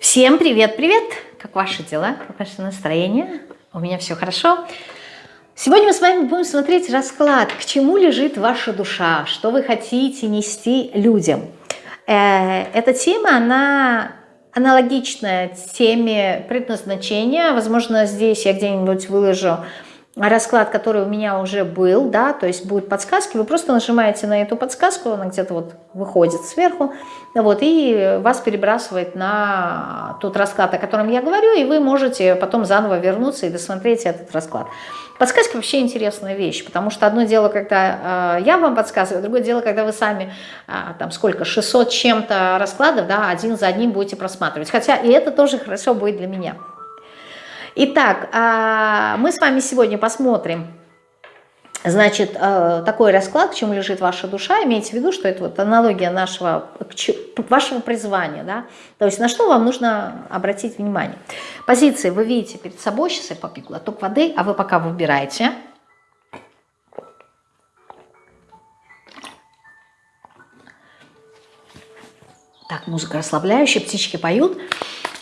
Всем привет-привет! Как ваши дела? Как ваше настроение? У меня все хорошо. Сегодня мы с вами будем смотреть расклад, к чему лежит ваша душа, что вы хотите нести людям. Э, эта тема, она аналогичная теме предназначения. Возможно, здесь я где-нибудь выложу расклад, который у меня уже был, да, то есть будут подсказки, вы просто нажимаете на эту подсказку, она где-то вот выходит сверху, вот, и вас перебрасывает на тот расклад, о котором я говорю, и вы можете потом заново вернуться и досмотреть этот расклад. Подсказки вообще интересная вещь, потому что одно дело, когда э, я вам подсказываю, другое дело, когда вы сами, э, там сколько, 600 чем-то раскладов, да, один за одним будете просматривать, хотя и это тоже хорошо будет для меня. Итак, а, мы с вами сегодня посмотрим, значит, э, такой расклад, к чему лежит ваша душа. Имейте в виду, что это вот аналогия нашего, вашего призвания, да, то есть на что вам нужно обратить внимание. Позиции вы видите перед собой, сейчас я попью глоток воды, а вы пока выбираете. Так, музыка расслабляющая, птички поют.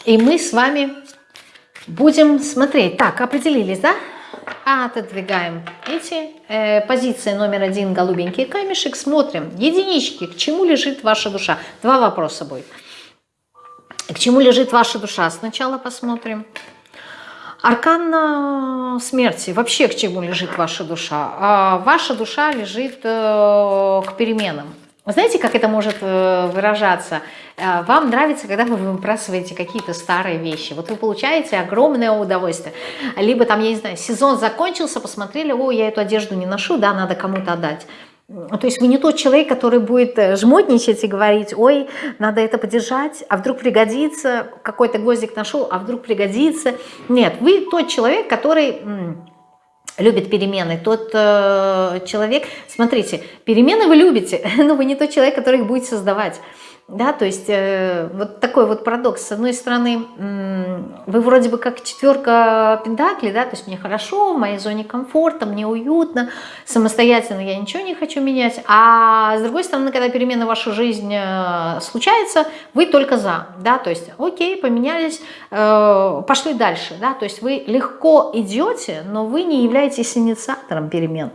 И мы с вами Будем смотреть. Так, определились, да? Отодвигаем эти. Э, позиция номер один, голубенький камешек. Смотрим. Единички. К чему лежит ваша душа? Два вопроса будет. К чему лежит ваша душа? Сначала посмотрим. Аркан смерти. Вообще к чему лежит ваша душа? А ваша душа лежит э, к переменам знаете, как это может э, выражаться? Э, вам нравится, когда вы выбрасываете какие-то старые вещи. Вот вы получаете огромное удовольствие. Либо там, я не знаю, сезон закончился, посмотрели, о, я эту одежду не ношу, да, надо кому-то отдать. То есть вы не тот человек, который будет э, жмотничать и говорить, ой, надо это подержать, а вдруг пригодится, какой-то гвоздик нашел, а вдруг пригодится. Нет, вы тот человек, который любит перемены, тот э, человек, смотрите, перемены вы любите, но вы не тот человек, который их будет создавать. Да, то есть э, вот такой вот парадокс. С одной стороны, вы вроде бы как четверка пентаклей, да, то есть мне хорошо, в моей зоне комфорта, мне уютно, самостоятельно я ничего не хочу менять. А с другой стороны, когда перемена в вашу жизнь э, случается, вы только за, да, то есть окей, поменялись, э, пошли дальше, да, то есть вы легко идете, но вы не являетесь инициатором перемен.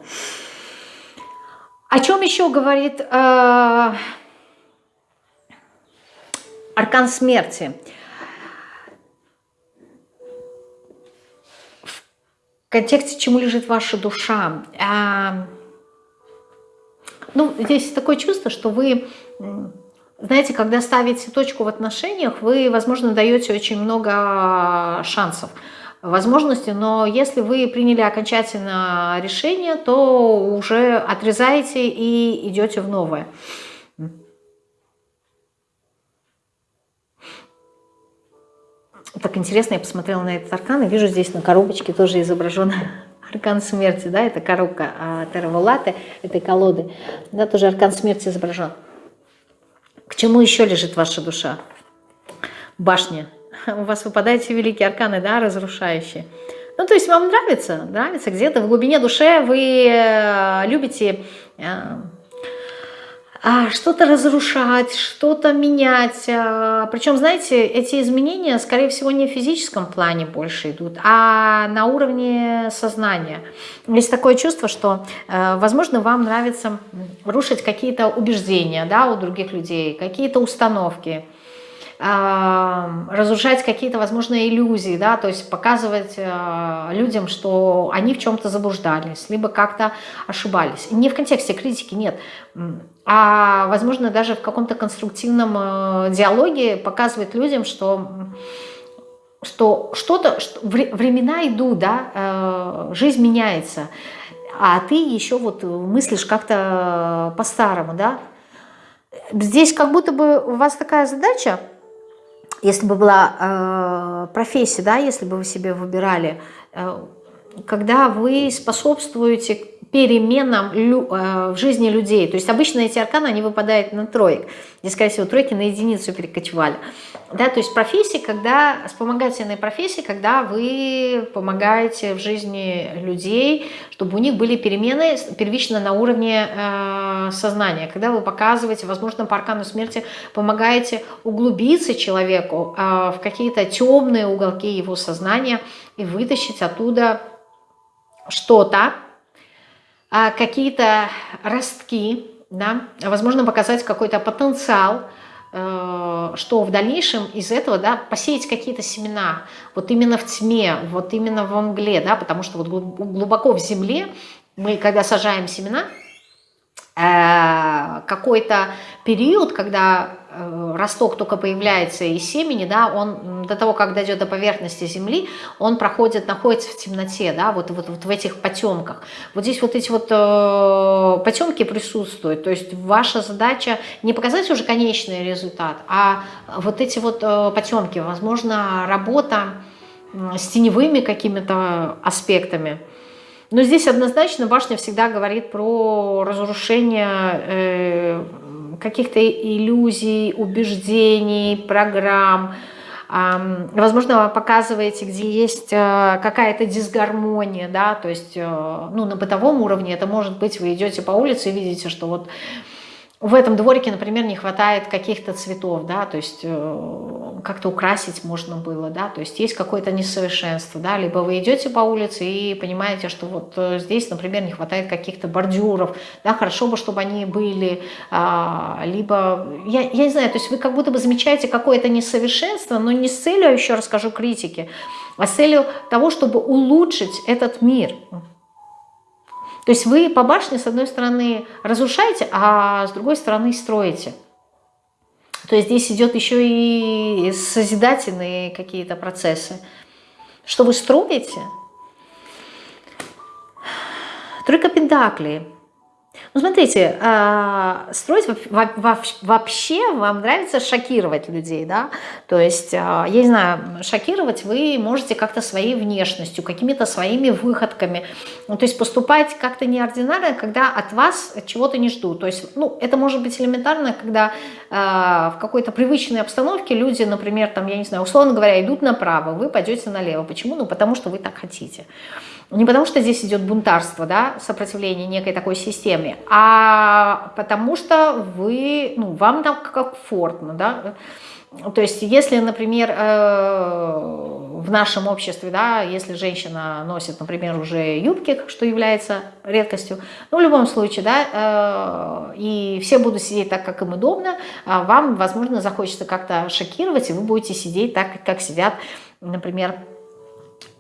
О чем еще говорит... Э, аркан смерти. В контексте, чему лежит ваша душа. А, ну, здесь такое чувство, что вы, знаете, когда ставите точку в отношениях, вы, возможно, даете очень много шансов возможностей, но если вы приняли окончательно решение, то уже отрезаете и идете в новое. Так интересно, я посмотрела на этот аркан и вижу здесь на коробочке тоже изображен аркан смерти, да, это коробка а, Тераволаты, этой колоды, да, тоже аркан смерти изображен. К чему еще лежит ваша душа? Башня. У вас выпадают все великие арканы, да, разрушающие. Ну, то есть вам нравится, нравится где-то в глубине души вы э, любите э, что-то разрушать, что-то менять. А, Причем, знаете, эти изменения, скорее всего, не в физическом плане больше идут, а на уровне сознания. Есть такое чувство, что, э, возможно, вам нравится рушить какие-то убеждения да, у других людей, какие-то установки, разрушать какие-то, возможно, иллюзии, да, то есть показывать э, людям, что они в чем-то заблуждались, либо как-то ошибались. Не в контексте критики, нет, а, возможно, даже в каком-то конструктивном э, диалоге показывать людям, что что что-то, что времена идут, да, э, жизнь меняется, а ты еще вот мыслишь как-то по-старому, да. Здесь как будто бы у вас такая задача, если бы была э, профессия, да, если бы вы себе выбирали, э, когда вы способствуете переменам э, в жизни людей. То есть обычно эти арканы, они выпадают на троек. Здесь, скорее всего, тройки на единицу перекочевали. Да, то есть профессии, когда, вспомогательные профессии, когда вы помогаете в жизни людей, чтобы у них были перемены первично на уровне э, сознания, когда вы показываете, возможно, по аркану смерти помогаете углубиться человеку э, в какие-то темные уголки его сознания и вытащить оттуда что-то, какие-то ростки, да, возможно, показать какой-то потенциал, Э, что в дальнейшем из этого да, посеять какие-то семена, вот именно в тьме, вот именно во мгле, да, потому что вот глубоко в земле мы, когда сажаем семена, какой-то период, когда Э, росток только появляется из семени, да, он до того, как дойдет до поверхности земли, он проходит, находится в темноте, да, вот, вот, вот в этих потемках. Вот здесь вот эти вот э, потемки присутствуют, то есть ваша задача не показать уже конечный результат, а вот эти вот э, потемки, возможно, работа с теневыми какими-то аспектами. Но здесь однозначно башня всегда говорит про разрушение э, каких-то иллюзий, убеждений, программ. Возможно, показываете, где есть э, какая-то дисгармония, да, то есть э, ну, на бытовом уровне это может быть, вы идете по улице и видите, что вот в этом дворике, например, не хватает каких-то цветов, да, то есть э, как-то украсить можно было, да, то есть есть какое-то несовершенство, да, либо вы идете по улице и понимаете, что вот э, здесь, например, не хватает каких-то бордюров, да, хорошо бы, чтобы они были, а, либо, я, я не знаю, то есть вы как будто бы замечаете какое-то несовершенство, но не с целью, еще расскажу, критики, а с целью того, чтобы улучшить этот мир, то есть вы по башне, с одной стороны, разрушаете, а с другой стороны строите. То есть здесь идет еще и созидательные какие-то процессы. Что вы строите? Тройка пентаклей. Ну, смотрите, а, строить вообще вам нравится шокировать людей, да? То есть, а, я не знаю, шокировать вы можете как-то своей внешностью, какими-то своими выходками. Ну, то есть поступать как-то неординарно, когда от вас чего-то не ждут. То есть, ну, это может быть элементарно, когда а, в какой-то привычной обстановке люди, например, там, я не знаю, условно говоря, идут направо, вы пойдете налево. Почему? Ну, потому что вы так хотите. Не потому что здесь идет бунтарство, да, сопротивление некой такой системе, а потому что вы, ну, вам там комфортно, да. То есть, если, например, э, в нашем обществе, да, если женщина носит, например, уже юбки, что является редкостью, ну, в любом случае, да, э, и все будут сидеть так, как им удобно, а вам, возможно, захочется как-то шокировать, и вы будете сидеть так, как сидят, например,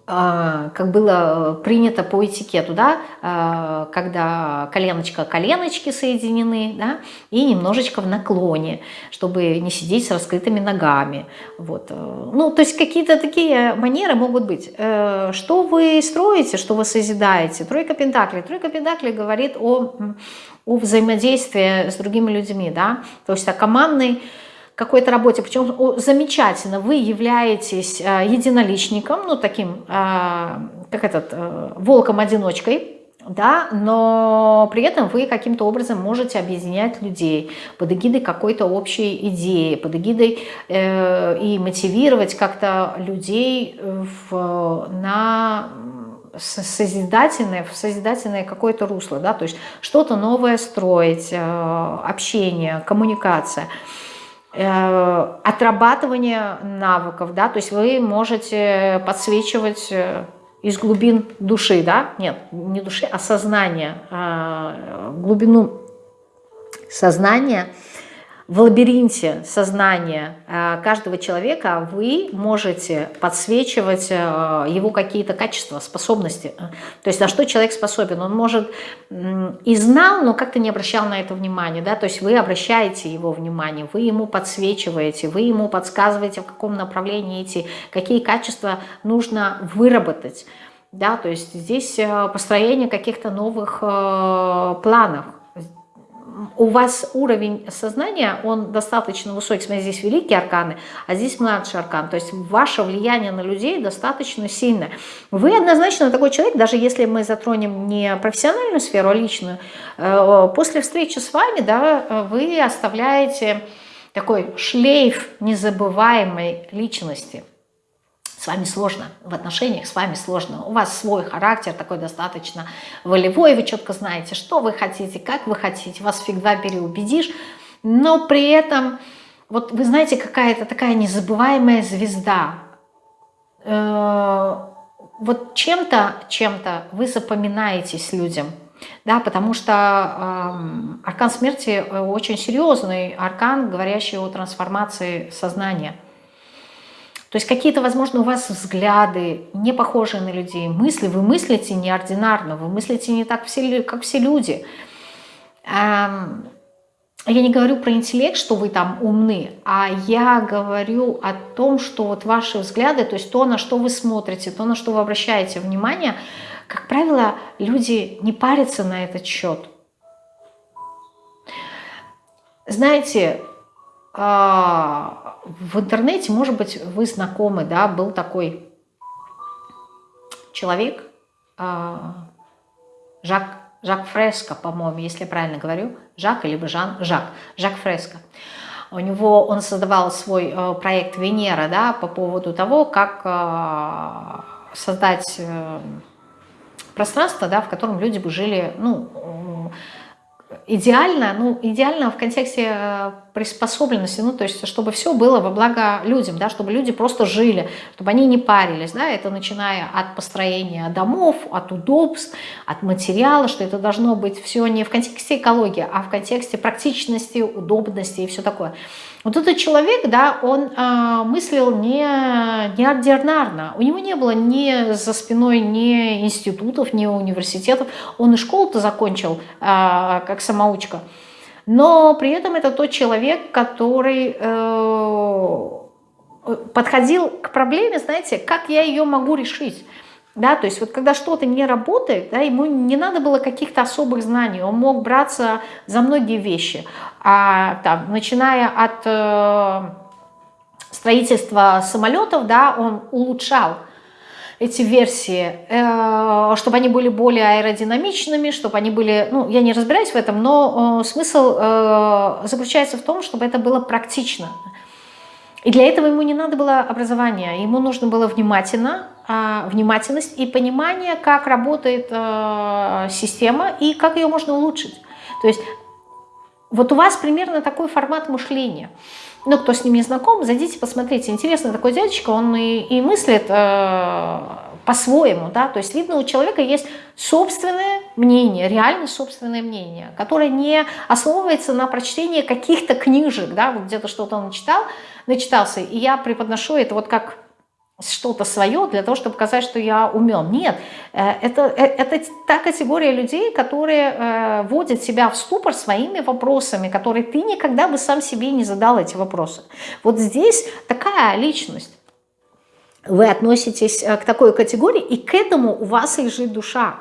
как было э, принято по этикету, да, а, когда коленочка коленочки соединены, да, и немножечко в наклоне, чтобы не сидеть с раскрытыми ногами. Вот. Э, ну, то есть какие-то такие манеры могут быть. Э, что вы строите, что вы созидаете? Тройка пентаклей. Тройка пентаклей говорит о, о взаимодействии с другими людьми, да, то есть о командной какой-то работе, причем замечательно, вы являетесь э, единоличником, ну таким, э, как этот, э, волком-одиночкой, да, но при этом вы каким-то образом можете объединять людей под эгидой какой-то общей идеи, под эгидой э, и мотивировать как-то людей в, на созидательное, в созидательное какое-то русло, да, то есть что-то новое строить, общение, коммуникация – Э, отрабатывание навыков, да, то есть вы можете подсвечивать э, из глубин души, да, нет, не души, а сознания, э, глубину сознания – в лабиринте сознания э, каждого человека вы можете подсвечивать э, его какие-то качества, способности. То есть на что человек способен. Он может и знал, но как-то не обращал на это внимания. Да? То есть вы обращаете его внимание, вы ему подсвечиваете, вы ему подсказываете, в каком направлении идти, какие качества нужно выработать. Да? То есть здесь э, построение каких-то новых планов у вас уровень сознания, он достаточно высокий, смотрите, здесь великие арканы, а здесь младший аркан, то есть ваше влияние на людей достаточно сильное. Вы однозначно такой человек, даже если мы затронем не профессиональную сферу, а личную, э, после встречи с вами, да, вы оставляете такой шлейф незабываемой личности. С вами сложно, в отношениях с вами сложно. У вас свой характер такой достаточно волевой, вы четко знаете, что вы хотите, как вы хотите, вас всегда переубедишь, но при этом, вот вы знаете, какая-то такая незабываемая звезда. Э, вот чем-то, чем-то вы запоминаетесь людям – да, потому что э, аркан смерти э, очень серьезный аркан, говорящий о трансформации сознания. То есть какие-то, возможно, у вас взгляды не похожие на людей, мысли, вы мыслите неординарно, вы мыслите не так, все, как все люди. Эм, я не говорю про интеллект, что вы там умны, а я говорю о том, что вот ваши взгляды, то есть то, на что вы смотрите, то, на что вы обращаете внимание – как правило, люди не парятся на этот счет. Знаете, а, в интернете, может быть, вы знакомы, да, был такой человек, а, Жак, Жак Фреско, по-моему, если я правильно говорю, Жак, либо Жан, Жак, Жак Фреско. У него, он создавал свой э, проект Венера, да, по поводу того, как э, создать э, пространство, да, в котором люди бы жили, ну, идеально, ну, идеально в контексте э, приспособленности, ну, то есть, чтобы все было во благо людям, да, чтобы люди просто жили, чтобы они не парились, да, это начиная от построения домов, от удобств, от материала, что это должно быть все не в контексте экологии, а в контексте практичности, удобности и все такое. Вот этот человек, да, он э, мыслил не, неординарно. У него не было ни за спиной ни институтов, ни университетов. Он и школу-то закончил э, как самоучка. Но при этом это тот человек, который э, подходил к проблеме, знаете, как я ее могу решить. Да, то есть вот когда что-то не работает, да, ему не надо было каких-то особых знаний, он мог браться за многие вещи, а, там, начиная от э, строительства самолетов, да, он улучшал эти версии, э, чтобы они были более аэродинамичными, чтобы они были, ну, я не разбираюсь в этом, но э, смысл э, заключается в том, чтобы это было практично. И для этого ему не надо было образования, ему нужно было внимательно а, внимательность и понимание, как работает э, система и как ее можно улучшить. То есть вот у вас примерно такой формат мышления. Ну, кто с ним не знаком, зайдите, посмотрите. Интересно, такой дядечка, он и, и мыслит э, по-своему, да, то есть видно, у человека есть собственное мнение, реально собственное мнение, которое не основывается на прочтении каких-то книжек, да, вот где-то что-то он читал, начитался, и я преподношу это вот как что-то свое для того, чтобы показать, что я умен. Нет, э, это, э, это та категория людей, которые э, вводят себя в ступор своими вопросами, которые ты никогда бы сам себе не задал эти вопросы. Вот здесь такая личность. Вы относитесь к такой категории, и к этому у вас лежит душа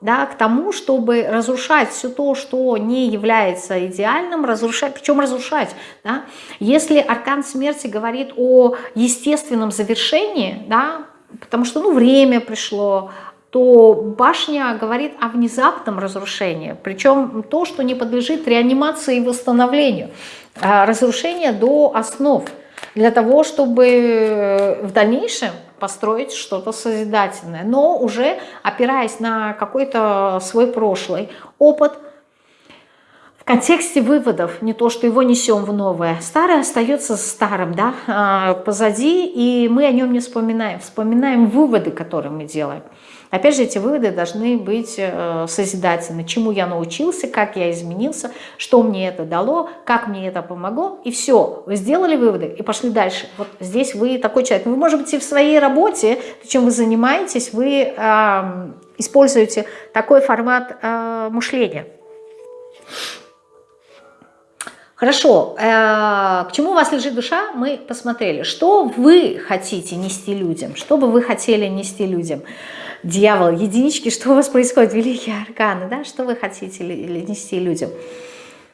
да, к тому, чтобы разрушать все то, что не является идеальным, разрушать, причем разрушать. Да? Если аркан смерти говорит о естественном завершении, да, потому что ну, время пришло, то башня говорит о внезапном разрушении, причем то, что не подлежит реанимации и восстановлению, а разрушение до основ, для того, чтобы в дальнейшем построить что-то созидательное, но уже опираясь на какой-то свой прошлый опыт, в контексте выводов, не то, что его несем в новое. Старое остается старым, да, а, позади, и мы о нем не вспоминаем. Вспоминаем выводы, которые мы делаем. Опять же, эти выводы должны быть э, созидательны. Чему я научился, как я изменился, что мне это дало, как мне это помогло. И все, вы сделали выводы и пошли дальше. Вот здесь вы такой человек. Вы, может быть, и в своей работе, чем вы занимаетесь, вы э, используете такой формат э, мышления. Хорошо, э, к чему у вас лежит душа, мы посмотрели. Что вы хотите нести людям? Что бы вы хотели нести людям? Дьявол, единички, что у вас происходит, великие арканы, да, что вы хотите нести людям.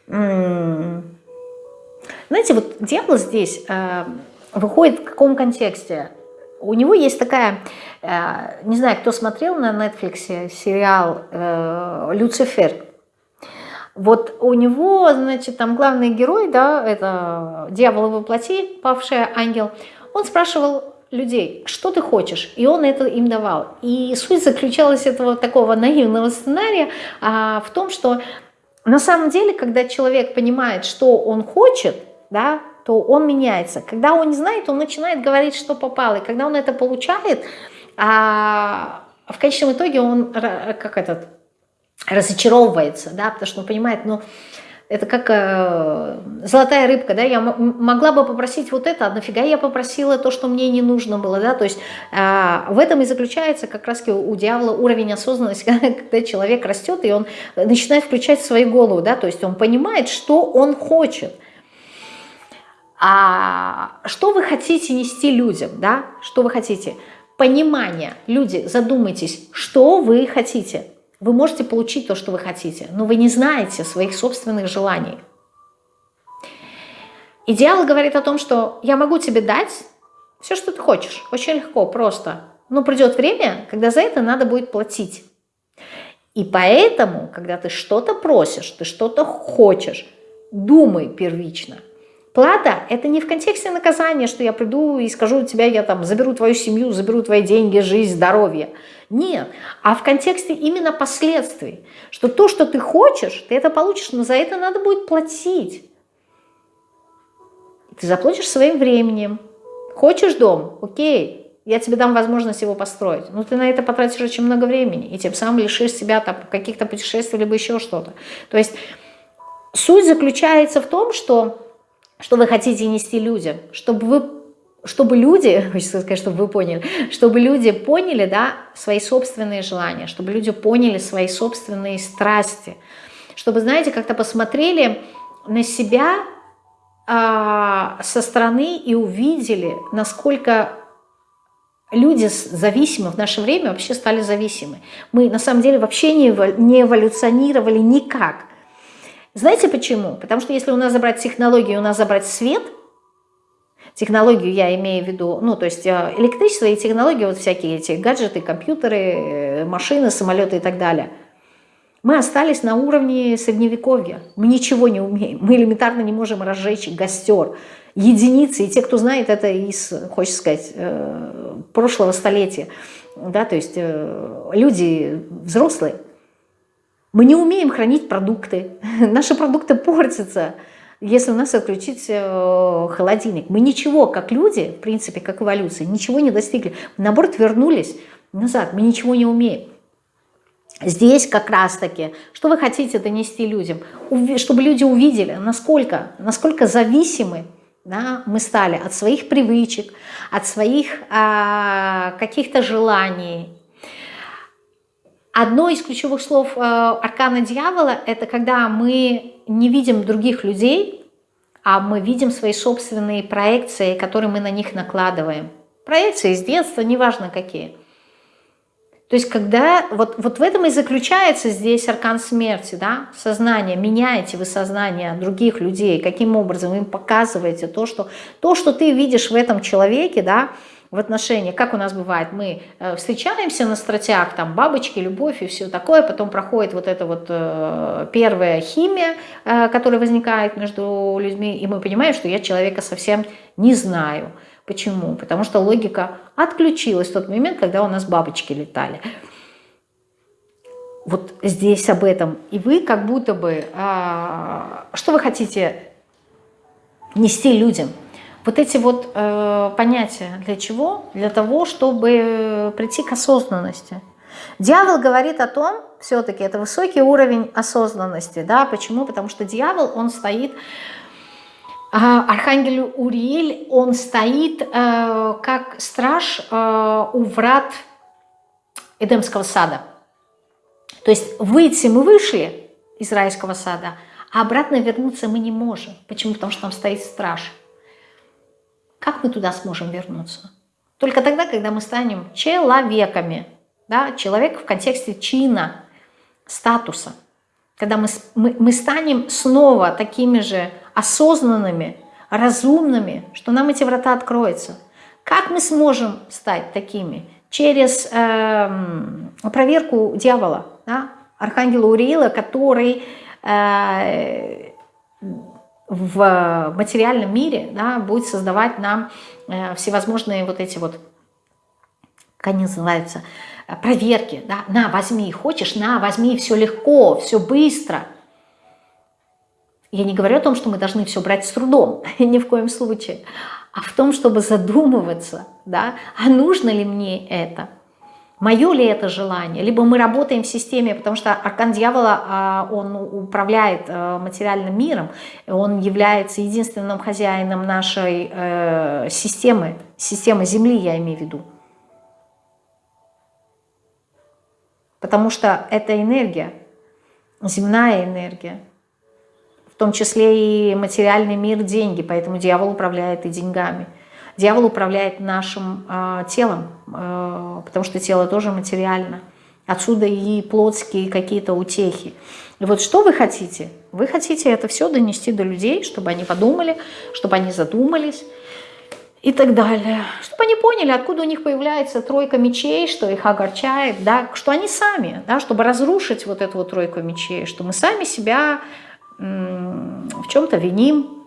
Знаете, вот дьявол здесь э, выходит в каком контексте? У него есть такая, э, не знаю, кто смотрел на Netflix сериал э, «Люцифер», Вот у него, значит, там главный герой, да, это дьявол его плоти, павший ангел, он спрашивал людей, что ты хочешь, и он это им давал. И суть заключалась этого такого наивного сценария а, в том, что на самом деле, когда человек понимает, что он хочет, да, то он меняется. Когда он не знает, он начинает говорить, что попало. И когда он это получает, а в конечном итоге он как этот разочаровывается, да, потому что он понимает, ну, это как э, золотая рыбка, да, я могла бы попросить вот это, а нафига я попросила то, что мне не нужно было, да, то есть э, в этом и заключается как раз у, у дьявола уровень осознанности, когда человек растет, и он начинает включать свою голову, да, то есть он понимает, что он хочет. А что вы хотите нести людям, да, что вы хотите? Понимание, люди, задумайтесь, что вы хотите – вы можете получить то, что вы хотите, но вы не знаете своих собственных желаний. Идеал говорит о том, что я могу тебе дать все, что ты хочешь, очень легко, просто. Но придет время, когда за это надо будет платить. И поэтому, когда ты что-то просишь, ты что-то хочешь, думай первично – Плата – это не в контексте наказания, что я приду и скажу тебя, я там заберу твою семью, заберу твои деньги, жизнь, здоровье. Нет, а в контексте именно последствий, что то, что ты хочешь, ты это получишь, но за это надо будет платить. Ты заплатишь своим временем. Хочешь дом? Окей, я тебе дам возможность его построить. Но ты на это потратишь очень много времени, и тем самым лишишь себя там каких-то путешествий, либо еще что-то. То есть суть заключается в том, что что вы хотите нести людям, чтобы вы чтобы люди, хочется сказать, чтобы вы поняли, чтобы люди поняли, да, свои собственные желания, чтобы люди поняли свои собственные страсти, чтобы, знаете, как-то посмотрели на себя э, со стороны и увидели, насколько люди зависимы в наше время вообще стали зависимы. Мы на самом деле вообще не эволюционировали никак. Знаете почему? Потому что если у нас забрать технологию, у нас забрать свет, технологию я имею в виду, ну, то есть э, электричество и технологии, вот всякие эти гаджеты, компьютеры, э, машины, самолеты и так далее, мы остались на уровне средневековья. Мы ничего не умеем. Мы элементарно не можем разжечь костер. Единицы, и те, кто знает это из, хочется сказать, э, прошлого столетия, да, то есть люди взрослые, мы не умеем хранить продукты. Наши продукты портятся, если у нас отключить э, холодильник. Мы ничего, как люди, в принципе, как эволюция, ничего не достигли. Мы, наоборот, вернулись назад. Мы ничего не умеем. Здесь как раз-таки, что вы хотите донести людям? Чтобы люди увидели, насколько, насколько зависимы да, мы стали от своих привычек, от своих а, каких-то желаний, Одно из ключевых слов э, аркана дьявола – это когда мы не видим других людей, а мы видим свои собственные проекции, которые мы на них накладываем. Проекции из детства, неважно какие. То есть когда, вот, вот в этом и заключается здесь аркан смерти, да, сознание, меняете вы сознание других людей, каким образом им показываете то, что, то, что ты видишь в этом человеке, да, в отношениях, как у нас бывает, мы э, встречаемся на стратях, там бабочки, любовь и все такое, потом проходит вот эта вот э, первая химия, э, которая возникает между людьми, и мы понимаем, что я человека совсем не знаю. Почему? Потому что логика отключилась в тот момент, когда у нас бабочки летали. Вот здесь об этом. И вы как будто бы, что вы хотите нести людям – вот эти вот э, понятия для чего? Для того, чтобы прийти к осознанности. Дьявол говорит о том, все-таки это высокий уровень осознанности. Да? Почему? Потому что дьявол, он стоит, э, архангел Уриэль, он стоит э, как страж э, у врат Эдемского сада. То есть выйти мы вышли из райского сада, а обратно вернуться мы не можем. Почему? Потому что там стоит страж. Как мы туда сможем вернуться? Только тогда, когда мы станем человеками. Да? Человек в контексте чина, статуса. Когда мы, мы, мы станем снова такими же осознанными, разумными, что нам эти врата откроются. Как мы сможем стать такими? Через э, проверку дьявола, да? архангела Уриила, который э, в материальном мире да, будет создавать нам э, всевозможные вот эти вот, как они называются, проверки. Да? На, возьми, хочешь, на, возьми, все легко, все быстро. Я не говорю о том, что мы должны все брать с трудом, ни в коем случае, а в том, чтобы задумываться, да, а нужно ли мне это – Мое ли это желание? Либо мы работаем в системе, потому что аркан дьявола, а, он управляет э, материальным миром, он является единственным хозяином нашей э, системы, системы Земли, я имею в виду. Потому что это энергия, земная энергия, в том числе и материальный мир, деньги, поэтому дьявол управляет и деньгами – Дьявол управляет нашим э, телом, э, потому что тело тоже материально. Отсюда и плотские какие-то утехи. И вот что вы хотите? Вы хотите это все донести до людей, чтобы они подумали, чтобы они задумались и так далее. Чтобы они поняли, откуда у них появляется тройка мечей, что их огорчает, да, что они сами, да, чтобы разрушить вот эту вот тройку мечей, что мы сами себя в чем-то виним,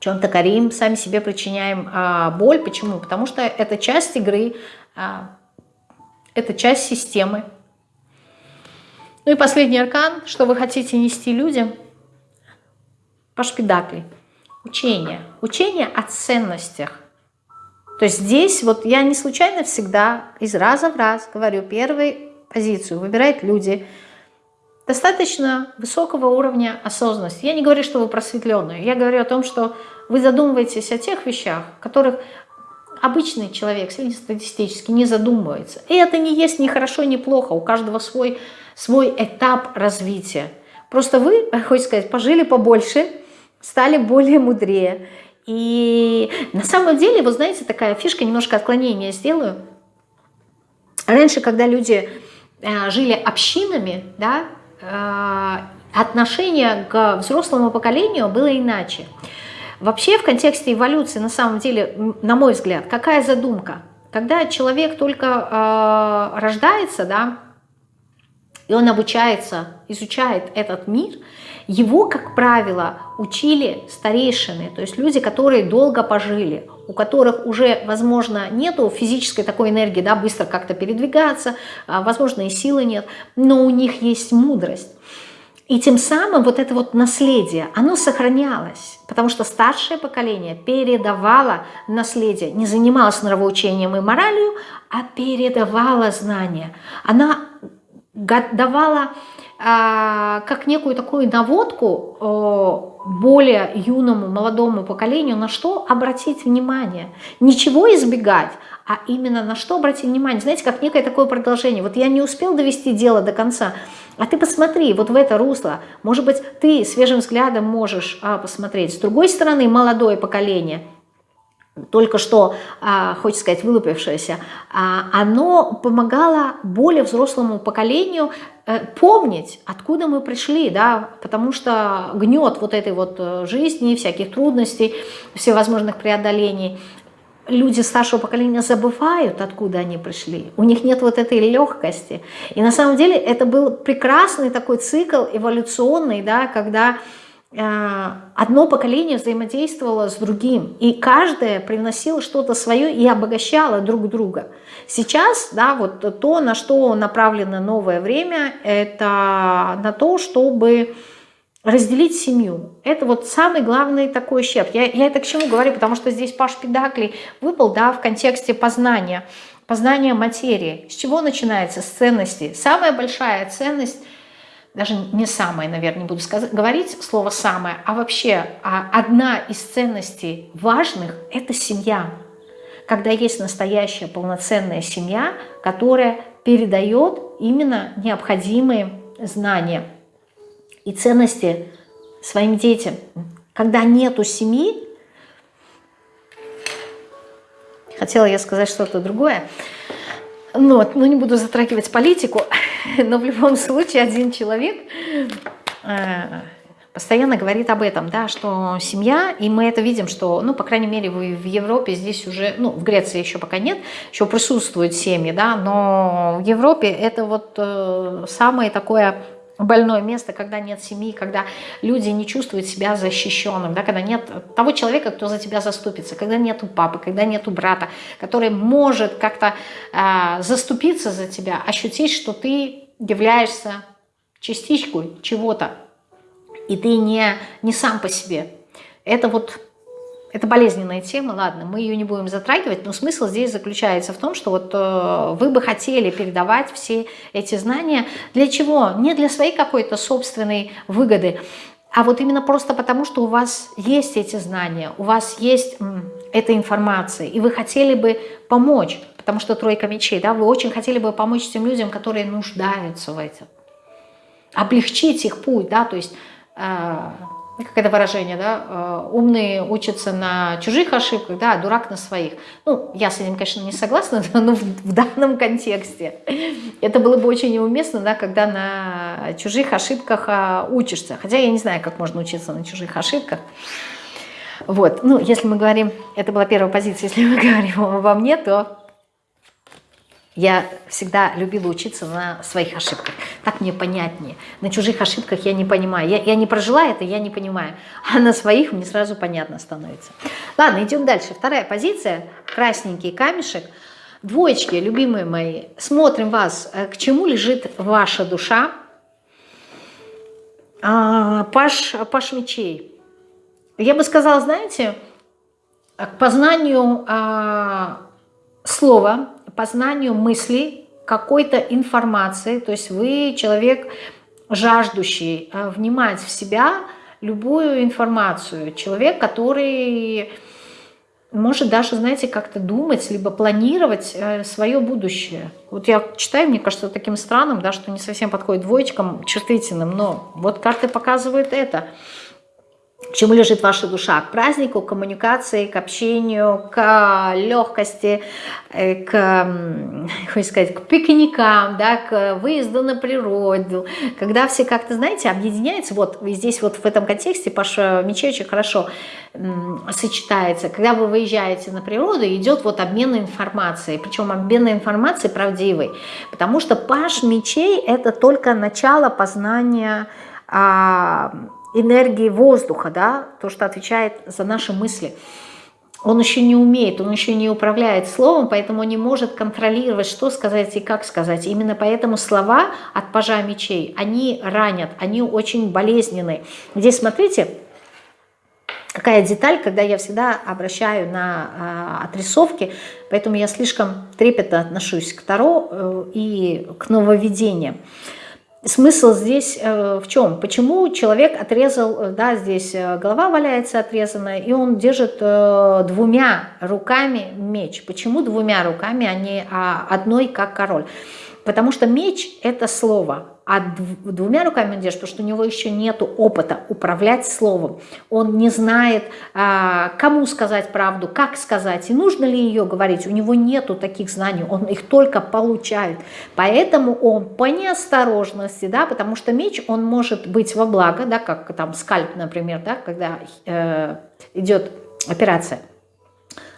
чем-то корим, сами себе причиняем а, боль. Почему? Потому что это часть игры, а, это часть системы. Ну и последний аркан, что вы хотите нести людям? Паш Педакли. Учение. Учение о ценностях. То есть здесь вот я не случайно всегда из раза в раз говорю первую позицию. Выбирают люди – достаточно высокого уровня осознанности. Я не говорю, что вы просветленные, я говорю о том, что вы задумываетесь о тех вещах, которых обычный человек, среднестатистически, не задумывается. И это не есть ни хорошо, ни плохо, у каждого свой, свой этап развития. Просто вы, хочется сказать, пожили побольше, стали более мудрее. И на самом деле, вы знаете, такая фишка, немножко отклонения сделаю. Раньше, когда люди э, жили общинами, да, отношение к взрослому поколению было иначе. Вообще в контексте эволюции, на самом деле, на мой взгляд, какая задумка? Когда человек только э, рождается, да, и он обучается, изучает этот мир, его, как правило, учили старейшины, то есть люди, которые долго пожили, у которых уже, возможно, нету физической такой энергии, да, быстро как-то передвигаться, а, возможно, и силы нет, но у них есть мудрость. И тем самым вот это вот наследие, оно сохранялось, потому что старшее поколение передавало наследие, не занималось нравоучением и моралью, а передавало знания. Она давала как некую такую наводку более юному, молодому поколению, на что обратить внимание. Ничего избегать, а именно на что обратить внимание. Знаете, как некое такое продолжение. Вот я не успел довести дело до конца, а ты посмотри вот в это русло. Может быть, ты свежим взглядом можешь а, посмотреть. С другой стороны, молодое поколение – только что, а, хочется сказать, вылупившееся, а, оно помогало более взрослому поколению э, помнить, откуда мы пришли, да, потому что гнет вот этой вот э, жизни, всяких трудностей, всевозможных преодолений, люди старшего поколения забывают, откуда они пришли. У них нет вот этой легкости. И на самом деле это был прекрасный такой цикл эволюционный, да, когда одно поколение взаимодействовало с другим, и каждое приносило что-то свое и обогащало друг друга. Сейчас, да, вот то, на что направлено новое время, это на то, чтобы разделить семью. Это вот самый главный такой ущерб. Я, я это к чему говорю, потому что здесь Паш Педакли выпал, да, в контексте познания, познания материи. С чего начинается? С ценности. Самая большая ценность – даже не самое, наверное, не буду сказать, говорить слово «самое», а вообще а одна из ценностей важных – это семья. Когда есть настоящая полноценная семья, которая передает именно необходимые знания и ценности своим детям. Когда нету семьи, хотела я сказать что-то другое, ну, ну, не буду затрагивать политику, но в любом случае один человек э, постоянно говорит об этом, да, что семья, и мы это видим, что, ну, по крайней мере, в Европе здесь уже, ну, в Греции еще пока нет, еще присутствуют семьи, да, но в Европе это вот э, самое такое больное место, когда нет семьи, когда люди не чувствуют себя защищенным, да, когда нет того человека, кто за тебя заступится, когда нету папы, когда нету брата, который может как-то э, заступиться за тебя, ощутить, что ты являешься частичкой чего-то, и ты не, не сам по себе. Это вот это болезненная тема, ладно, мы ее не будем затрагивать, но смысл здесь заключается в том, что вот э, вы бы хотели передавать все эти знания. Для чего? Не для своей какой-то собственной выгоды, а вот именно просто потому, что у вас есть эти знания, у вас есть м, эта информация, и вы хотели бы помочь, потому что тройка мечей, да, вы очень хотели бы помочь тем людям, которые нуждаются в этом, облегчить их путь, да, то есть... Э, как это выражение, да, э, умные учатся на чужих ошибках, да, а дурак на своих. Ну, я с этим, конечно, не согласна, но в, в данном контексте это было бы очень неуместно, да, когда на чужих ошибках а, учишься. Хотя я не знаю, как можно учиться на чужих ошибках. Вот, ну, если мы говорим, это была первая позиция, если мы говорим обо мне, то я всегда любила учиться на своих ошибках. Так мне понятнее. На чужих ошибках я не понимаю. Я, я не прожила это, я не понимаю. А на своих мне сразу понятно становится. Ладно, идем дальше. Вторая позиция. Красненький камешек. Двоечки, любимые мои. Смотрим вас. Э, к чему лежит ваша душа? А, паш, паш мечей. Я бы сказала, знаете, к познанию а, слова, познанию мыслей, какой-то информации, то есть вы человек жаждущий э, внимать в себя любую информацию, человек, который может даже, знаете, как-то думать, либо планировать э, свое будущее. Вот я читаю, мне кажется, таким странным, да, что не совсем подходит двоечкам чувствительным, но вот карты показывают это – к чему лежит ваша душа? К празднику, к коммуникации, к общению, к легкости, э, к, как сказать, к пикникам, да, к выезду на природу. Когда все как-то, знаете, объединяются, вот здесь вот в этом контексте Паша Мечей очень хорошо сочетается. Когда вы выезжаете на природу, идет вот обмен информацией, причем обмен информацией правдивой, потому что Паш Мечей – это только начало познания а, энергии воздуха, да, то, что отвечает за наши мысли. Он еще не умеет, он еще не управляет словом, поэтому не может контролировать, что сказать и как сказать. Именно поэтому слова от пажа мечей, они ранят, они очень болезненные. Здесь, смотрите, какая деталь, когда я всегда обращаю на э, отрисовки, поэтому я слишком трепетно отношусь к Таро э, и к нововведениям смысл здесь э, в чем? Почему человек отрезал, э, да, здесь э, голова валяется отрезанная, и он держит двумя руками меч. Почему двумя руками, а не а одной, как король? Потому что меч – это слово а двумя руками он держит, потому что у него еще нет опыта управлять словом. Он не знает, а, кому сказать правду, как сказать, и нужно ли ее говорить. У него нету таких знаний, он их только получает. Поэтому он по неосторожности, да, потому что меч, он может быть во благо, да, как там скальп, например, да, когда э, идет операция